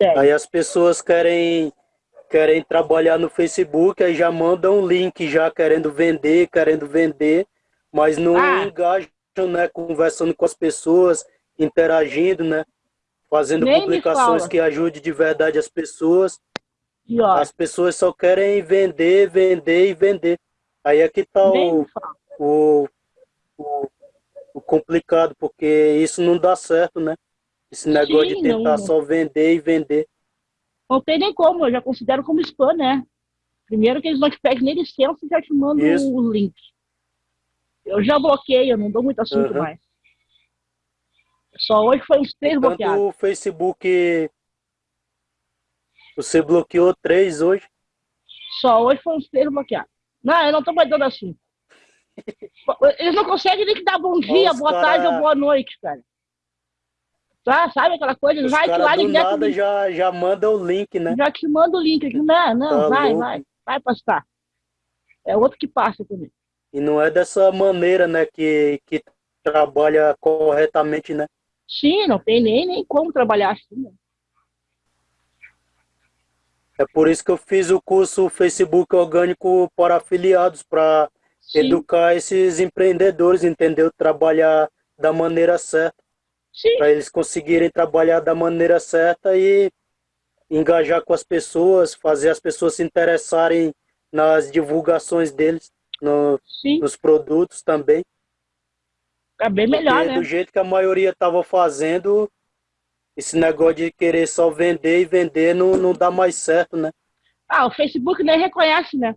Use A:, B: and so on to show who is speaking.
A: Sério.
B: Aí as pessoas querem, querem trabalhar no Facebook, aí já mandam um link já querendo vender, querendo vender, mas não
A: Ah.
B: engajam, né? Conversando com as pessoas, interagindo, né? Fazendo
A: Nem
B: publicações que ajudem de verdade as pessoas.
A: E
B: As pessoas só querem vender, vender e vender. Aí é que tá o, o, o, o complicado, porque isso não dá certo, né? Esse negócio
A: Sim,
B: de tentar
A: não.
B: só vender e vender.
A: Não tem nem como, eu já considero como spam, né? Primeiro que eles não te pedem nem licença e já te mandam
B: Isso.
A: o link. Eu já bloqueei, eu não dou muito assunto
B: Aham.
A: mais. Só hoje foi uns três bloqueados.
B: Tanto o Facebook. Você bloqueou três hoje.
A: Só hoje foi uns três bloqueados. Não, eu não tô mais dando assim. Eles não conseguem nem que dar bom dia,
B: os
A: boa
B: cara-
A: tarde ou boa noite, cara. Tá, sabe aquela coisa?
B: Os
A: vai que lá
B: do
A: direto
B: nada já, já mandam o link, né?
A: já te manda o link aqui. Não, não,
B: Tá
A: vai,
B: louco.
A: vai, vai passar. É outro que passa também.
B: E não é dessa maneira, né, que, que trabalha corretamente, né?
A: Sim, não tem nem, nem como trabalhar assim. né?
B: É por isso que eu fiz o curso Facebook Orgânico para afiliados, para educar esses empreendedores, entendeu? Trabalhar da maneira certa, para eles conseguirem trabalhar da maneira certa e engajar com as pessoas, fazer as pessoas se interessarem nas divulgações deles, no- nos produtos também.
A: É bem melhor,
B: Porque
A: né?
B: do jeito que a maioria estava fazendo, esse negócio de querer só vender e vender não, não dá mais certo, né?
A: Ah, o Facebook nem reconhece, né?